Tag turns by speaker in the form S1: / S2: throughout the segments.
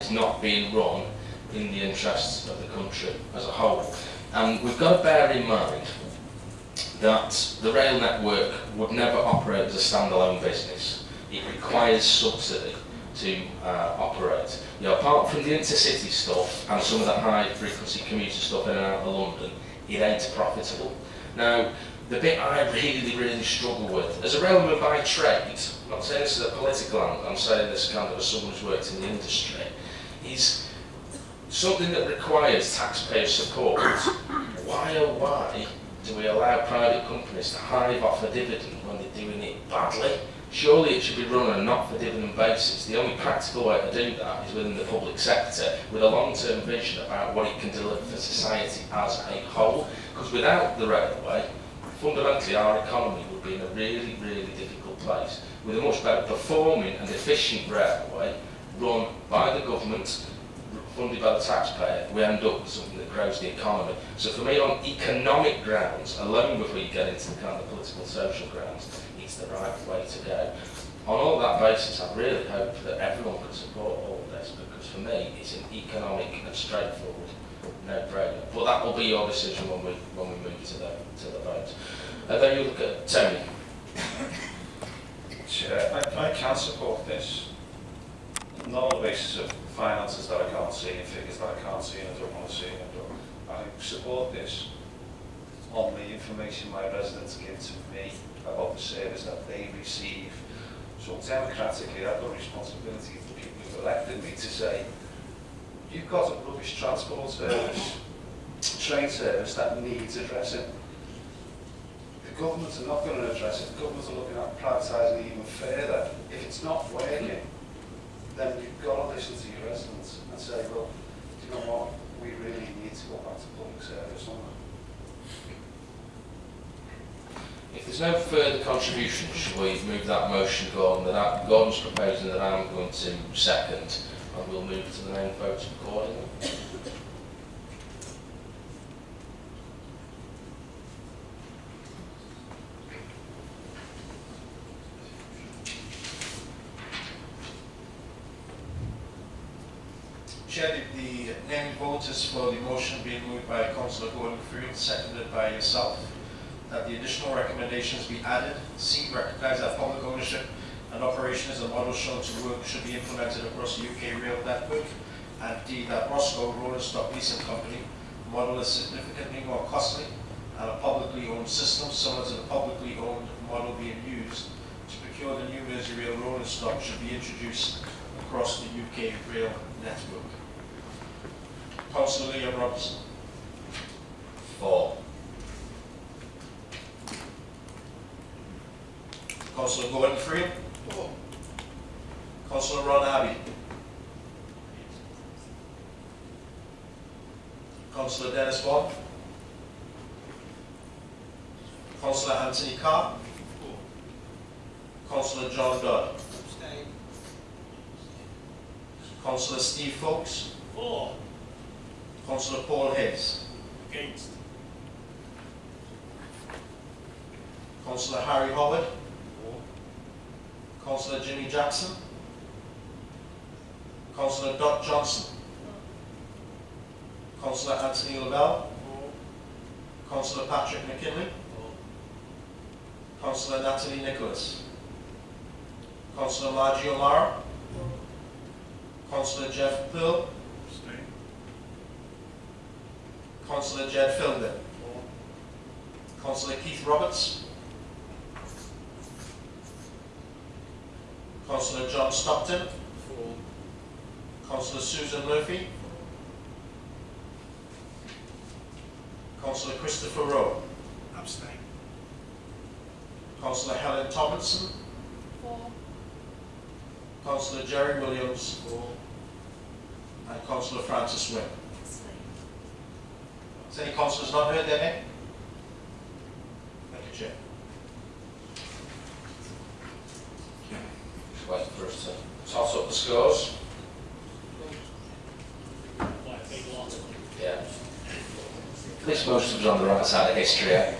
S1: is not being run in the interests of the country as a whole. And we've got to bear in mind that the rail network would never operate as a standalone business. It requires subsidy to uh, operate. You know, apart from the intercity stuff and some of the high frequency commuter stuff in and out of London, it ain't profitable. Now, the bit I really, really struggle with, as a railman by trade, I'm not saying this is a political angle, I'm saying this kind of as someone who's worked in the industry, is something that requires taxpayer support. Why oh why do we allow private companies to hive off a dividend when they're doing it badly? Surely it should be run on a not for dividend basis. The only practical way to do that is within the public sector with a long-term vision about what it can deliver for society as a whole. Because without the railway, fundamentally our economy would be in a really, really difficult place. With a much better performing and efficient railway run by the government, funded by the taxpayer, we end up with something that grows the economy. So for me, on economic grounds, alone before you get into the kind of political social grounds, it's the right way to go. On all that basis, I really hope that everyone can support all of this, because for me, it's an economic and straightforward no-brainer. But that will be your decision when we when we move to the to the vote. And then you look at Tony.
S2: Chair, I, I can support this. Not on the basis of finances that I can't see and figures that I can't see and I don't want to see. And I, support this on the information my residents give to me about the service that they receive. So democratically, I've got responsibility the people who've elected me to say, you've got a rubbish transport service, train service that needs addressing. The government are not going to address it. The are looking at privatising even further. If it's not working, then you've got to listen to your residents and say, well, do you know what, we really need to go back to public service on that.
S1: If there's no further contribution, shall we move that motion Gordon? That Gordon's proposing that I'm going to second, and we'll move to the main vote accordingly.
S3: Chair, the, the named vote is for the motion being moved by Councillor Gordon Freeman, seconded by yourself, that the additional recommendations be added. C, recognize that public ownership and operation is a model shown to work should be implemented across the UK rail network. And D, that ROSCO Rolling Stock Leasing Company model is significantly more costly and a publicly owned system similar to the publicly owned model being used to procure the new Merseyrail rolling stock should be introduced across the UK rail network. Councillor Liam Robinson.
S1: For.
S3: Councillor Gordon Freeman. For. Councillor Ron Abbey. Councillor Dennis Bond. Councillor Anthony Carr. Councillor John Dodd. Councillor Steve Foulkes.
S4: For.
S3: Councillor Paul Hayes.
S4: Against.
S3: Councillor Harry Howard. Councillor Jimmy Jackson. Councillor Dot Johnson. Councillor Anthony Lavelle. Councillor Patrick McKinley. Councillor Natalie Nicholas. Councillor Margie O'Mara. Councillor Jeff Pearl.
S4: Abstain.
S3: Councillor Jed Filden. Councillor Keith Roberts. Councillor John Stockton.
S4: For.
S3: Councillor Susan Murphy. Councillor Christopher Rowe.
S4: Abstain.
S3: Councillor Helen Tomlinson.
S5: For.
S3: Councillor Jerry Williams. And Councillor Francis Wynne. Has any councillors not heard their name? Thank you, Chair.
S1: Just waiting for us to toss up the scores.
S4: Quite a big lot.
S1: Yeah. At least most on the right side of history.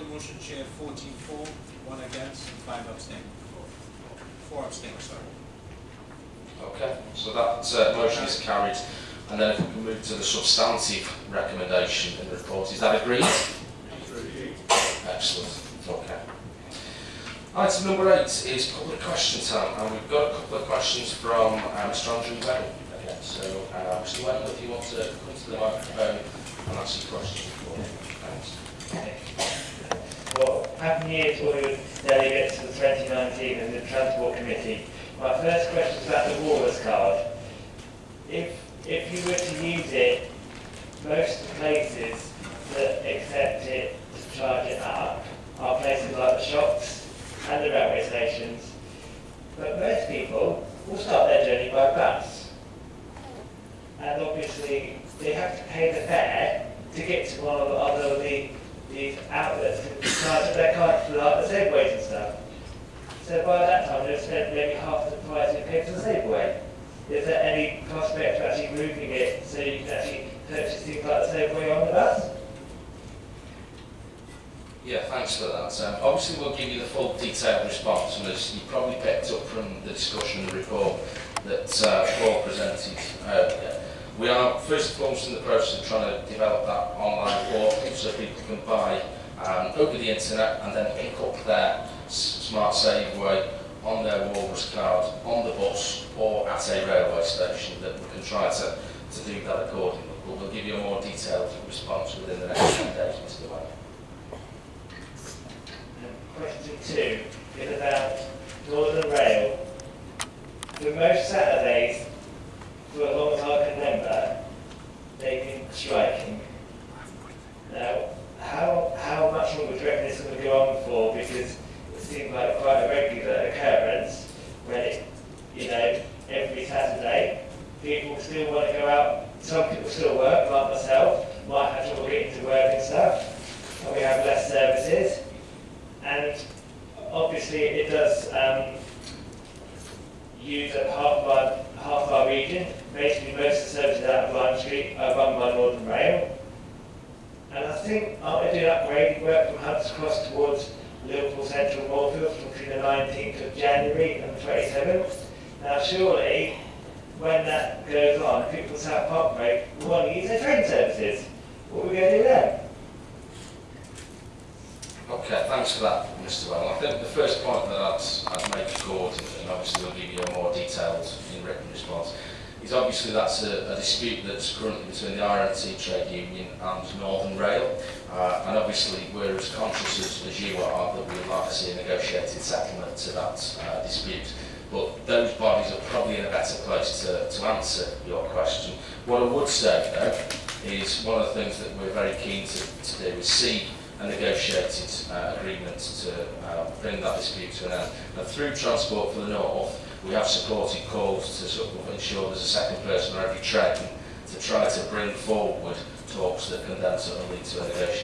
S5: For motion, Chair, fourteen for, one against, and five abstain. Four abstain, sorry.
S1: Okay, so that uh, motion is carried. And then if we can move to the substantive recommendation in the report, is that agreed? Excellent, okay. Item number eight is public question time, and we've got a couple of questions from uh, Mr Andrew Weddle again. So, uh, Mr Weddle, if you want to come to the microphone and ask your question for me. Thanks.
S6: Happy New Year to all your delegates the 2019 and the Transport Committee. My first question is about the Walrus card. If, if you were to use it, most places that accept it to charge it up are places like the shops and the railway stations. But most people will start their journey by bus. And obviously, they have to pay the fare to get to one of the other of the these outlets to charge their card for like the Saveaways and stuff. So by that time, they've spent maybe half the price they paid for the Saveaway. Is there any prospect of actually moving it so you can actually purchase things like the Saveaway on the bus?
S1: Yeah, thanks for that. Um, obviously, we'll give you the full detailed response, and as you probably picked up from the discussion and report that uh, Paul presented earlier, we are first and foremost in the process of trying to develop that online portal so people can buy um, over the internet and then pick up their smart Saveaway on their Walrus card on the bus or at a railway station that we can try to, to do that accordingly. But we'll give you a more detailed response within the next few days, Mr. Wayne.
S6: Question two is about Northern Rail. For most Saturdays, for as long as I can remember, they've been striking. Now, how, how much longer do you reckon this is going to go on for? Because it seems like quite a regular occurrence when it, you know, every Saturday, people still want to go out. Some people still work, like myself, might have trouble getting to work and stuff, and we have less services. And obviously it does um, use up half of our, half of our region. Basically most of the services out of Lime Street are run by Northern Rail. And I think they doing upgrading work from Hunts Cross towards Liverpool Central Moorfields from between the 19th of January and the 27th? Now surely when that goes on, people South Parkway will want to use their train services. What are we going to do then?
S1: Okay, thanks for that, Mr. Well. I think the first point that I'd, I'd make to and- obviously we'll give you a more detailed in written response, is obviously that's a, a dispute that's currently between the RMT Trade Union and Northern Rail. Uh, and obviously we're as conscious as, as you are that we'd like to see a negotiated settlement to that uh, dispute. But those bodies are probably in a better place to, to answer your question. What I would say, though, is one of the things that we're very keen to, to do is see a negotiated uh, agreement to uh, bring that dispute to an end. And through Transport for the North, we have supported calls to sort of ensure there's a second person on every train to try to bring forward talks that can then sort of lead to a negotiation.